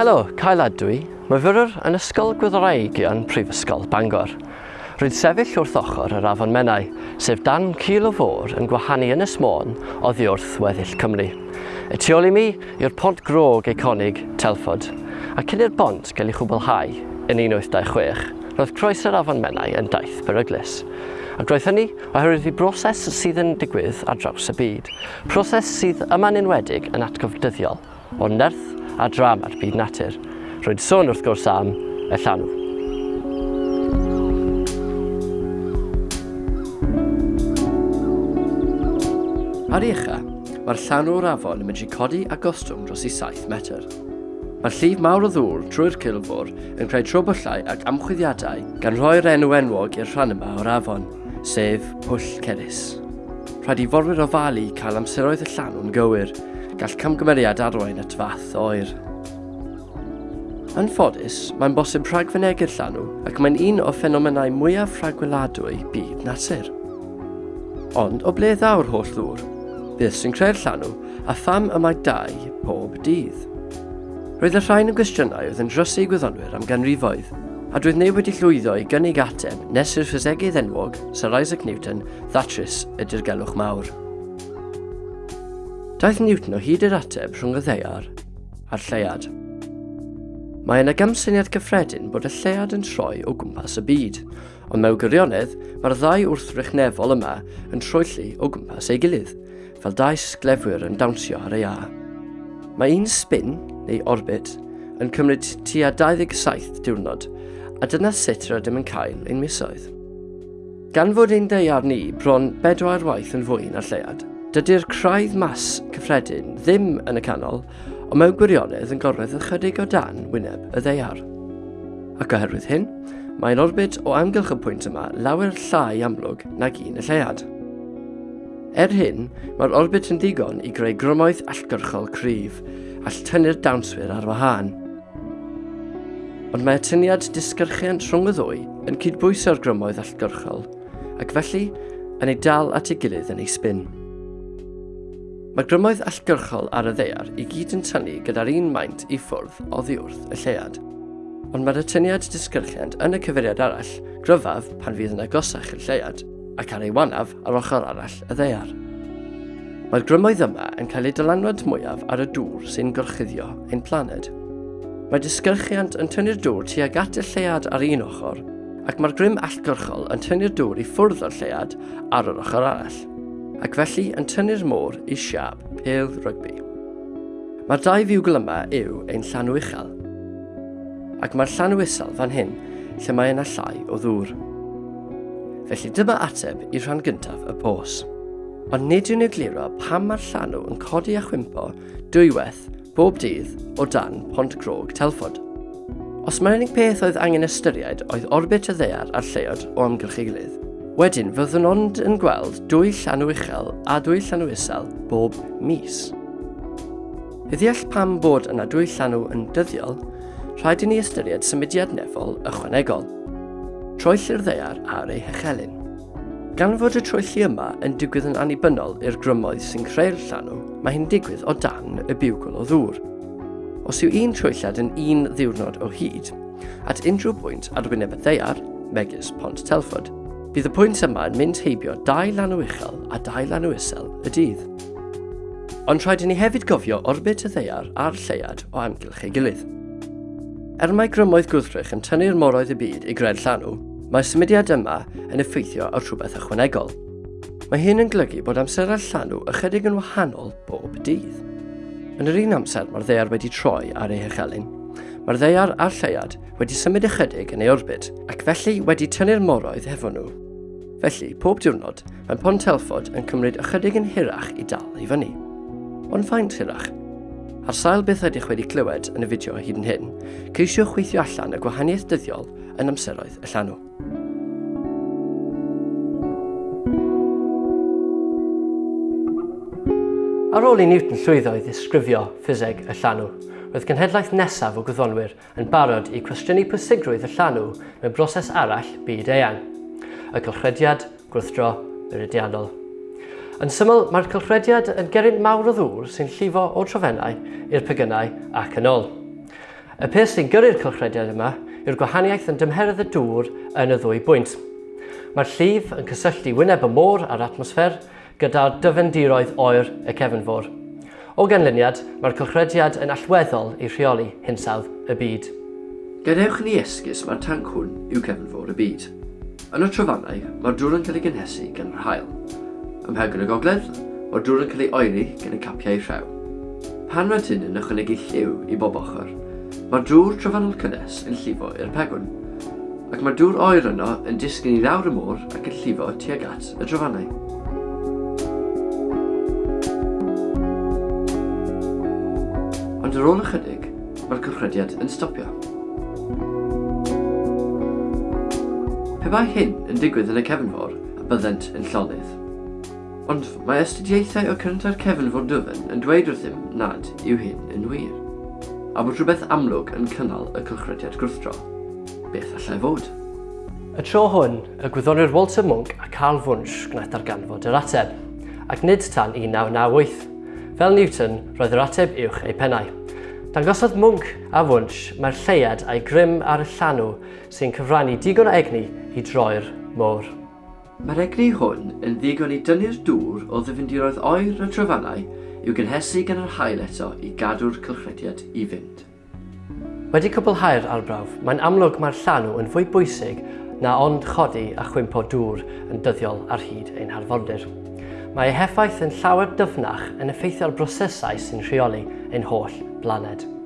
Helo, Cael Adwy. Mae fyrwyr yn ysgol gwyddorau yn Prifysgol Bangor. Rwy'n sefyll wrth ochr yr afon Menai, sef dan cil o fôr yn gwahanu yn ysmôn o ddiwrth weddill Cymru. Y tu ôl i mi yw'r pont grog eiconig Telford, a cyn i'r bont gael ei chwblhau yn 1826, roedd croes yr afon Menai yn daith beryglis. Ac roedd hynny oherwydd i broses sydd yn digwydd ar draws y byd. Proses sydd yma'n enwedig yn atgofdyddiol, o nerth a dram ar byd natur. Rwy'n sôn wrth gwrs am y llanw. Ar ucha, mae'r llanw'r afon yn mynd i codi a gostwng dros i 7 metr. Mae'r llif mawr o ddŵr trwy'r cilfwr yn creu trwbyllau ac amchwyddiadau gan roi'r enw enwog i'r rhan yma o'r afon, sef Pwll Cerys. Rhaid i forwyr o falu cael amseroedd y llanw'n gywir, gall camgymeriad arwain at fath oer. Yn ffodus, mae'n bosib rhagfynegu'r llanw ac mae'n un o ffenomenau mwyaf rhagweladwy byd natur. Ond o ble ddaw'r holl ddŵr? bydd sy'n creu'r llanw a pham y mae dau pob dydd? Roedd y rhain yn gwestiynau oedd yn drysu gwyddonwyr am ganrifoedd, a drwydd neu wedi llwyddo i gynnig ateb nes i'r ffysegydd enwog Sir Isaac Newton ddatrys y dirgelwch mawr. Daeth Newton o hyd i'r ateb rhwng y ddeiar a'r lleiad. Mae yna gamsyniad cyffredin bod y lleiad yn troi o gwmpas y byd, ond mewn gwirionedd mae'r ddau wrthrychnefol yma yn troelli o gwmpas ei gilydd, fel dau sglefwyr yn dawnsio ar ei a. Mae un spin, neu orbit, yn cymryd tua 27 diwrnod, a dyna sut yr ydym yn cael ein misoedd. Gan fod ein deiar ni bron bedwar waith yn fwy na'r lleiad, Dydy'r craidd mas cyffredin ddim yn y canol, ond mewn gwirionedd yn gorwedd ychydig o dan wyneb y ddeiar. Ac oherwydd hyn, mae'n orbit o amgylch y pwynt yma lawer llai amlwg nag un y lleiad. Er hyn, mae'r orbit yn ddigon i greu grymoedd allgyrchol cryf, all tynnu'r dawnswyr ar wahân. Ond mae atyniad disgyrchiant rhwng y ddwy yn cydbwyso'r grymoedd allgyrchol, ac felly yn ei dal at ei gilydd yn ei spin. Mae grymoedd allgyrchol ar y ddeiar i gyd yn tynnu gyda'r un maint i ffwrdd oddi wrth y llead. Ond mae'r atyniad disgyrchiant yn y cyfeiriad arall gryfaf pan fydd yn agosach y llead ac ar ei wanaf ar ochr arall y ddeiar. Mae'r grymoedd yma yn cael ei dylanwad mwyaf ar y dŵr sy'n gorchuddio ein planed. Mae disgyrchiant yn tynnu'r dŵr tuag at y llead ar un ochr, ac mae'r grym allgyrchol yn tynnu'r dŵr i ffwrdd o'r llead ar yr ochr arall ac felly yn tynnu'r môr i siap pêl rygbi. Mae'r dau fiwgl yma yw ein llanw uchel, ac mae'r llanw isel fan hyn lle mae yna llai o ddŵr. Felly dyma ateb i rhan gyntaf y pos. Ond nid yw'n egluro pam mae'r llanw yn codi a chwympo dwywaith bob dydd o dan Pont Grog Telford. Os mae'r unig peth oedd angen ystyried oedd orbit y ddear a'r lleod o amgylch ei gilydd, Wedyn, fyddwn ond yn gweld dwy llanw uchel a dwy llanw isel bob mis. I ddeall pam bod yna dwy llanw yn dyddiol, rhaid i ni ystyried symudiad nefol ychwanegol, troell i'r ddeiar ar ei hechelyn. Gan fod y troelli yma yn digwydd yn annibynnol i'r grymoedd sy'n creu'r llanw, mae hyn digwydd o dan y biwgol o ddŵr. Os yw un troelliad yn un ddiwrnod o hyd, at unrhyw bwynt ar wyneb y ddeiar, megis Pont Telford, Bydd y pwynt yma yn mynd heibio dau lanw uchel a dau lanw isel y dydd. Ond rhaid i ni hefyd gofio orbit y ddeiar a'r lleiad o amgylch ei gilydd. Er mae grymoedd gwddrych yn tynnu'r moroedd y byd i gred llanw, mae symudiad yma yn effeithio ar rhywbeth ychwanegol. Mae hyn yn golygu bod amser ar llanw ychydig yn wahanol bob dydd. Yn yr un amser mae'r ddeiar wedi troi ar ei hychelyn. Mae'r ddeiar a'r lleiad wedi symud ychydig yn ei orbit ac felly wedi tynnu'r moroedd hefo nhw Felly, pob diwrnod, mae Pont Telford yn cymryd ychydig yn hirach i dal i fyny. Ond faint hirach? Ar sail beth ydych wedi clywed yn y fideo hyd yn hyn, ceisiwch weithio allan y gwahaniaeth dyddiol yn amseroedd y llanw. Ar ôl i Newton llwyddo i ddisgrifio ffiseg y llanw, roedd genhedlaeth nesaf o gwyddonwyr yn barod i cwestiynu pwysigrwydd y llanw mewn broses arall byd eang y cylchrediad gwrthdro meridianol. Yn syml, mae'r cylchrediad yn gerint mawr o ddŵr sy'n llifo o trofennau i'r pegynau ac yn ôl. Y peth sy'n gyrru'r cylchrediad yma yw'r gwahaniaeth yn dymheredd y dŵr yn y ddwy bwynt. Mae'r llif yn cysylltu wyneb y môr a'r atmosffer gyda'r dyfendiroedd oer y cefnfor. O ganlyniad, mae'r cylchrediad yn allweddol i rheoli hinsawdd y byd. Gadewch ni esgus mae'r tanc hwn yw cefnfor y byd. Yn y trofannau, mae'r dŵr yn cael ei gynhesu gan yr hael. Ym Ymhegwn y gogledd, mae'r dŵr yn cael ei oeri gan y capiau rhew. Pan mae tyn yn ychwanegu lliw i bob ochr, mae'r dŵr trofannol cynnes yn llifo i'r pegwn, ac mae'r dŵr oer yno yn disgyn i lawr y môr ac yn llifo tuag at y trofannau. Ond ar ôl ychydig, mae'r cychrydiad yn stopio. Pe bai hyn yn digwydd yn y cefnfor, a byddent yn llonydd. Ond mae astudiaethau o cynta'r cefnfor dyfyn yn dweud wrthym nad yw hyn yn wir, a bod rhywbeth amlwg yn cynnal y cylchrydiad gwrthdro. Beth allai fod? Y tro hwn, y gwyddonwyr Walter Monk a Carl Wunsch gwnaeth darganfod yr ateb, ac nid tan 1998. Fel Newton, roedd yr ateb uwch ei pennau. Dangosodd mwng a wwnsh mae'r lleiad a'i grym ar y llanw sy'n cyfrannu digon o egni i droi'r môr. Mae'r egni hwn yn ddigon i dynnu'r dŵr o ddyfyndiroedd oer y trefannau i'w gynhesu gan yr hael eto i gadw'r cylchrediad i fynd. Wedi cwblhau'r arbrawf, mae'n amlwg mae'r llanw yn fwy bwysig na ond chodi a chwimpo dŵr yn dyddiol ar hyd ein harfordir. Mae ei heffaith yn llawer dyfnach yn effeithio'r brosesau sy'n rheoli ein holl planet.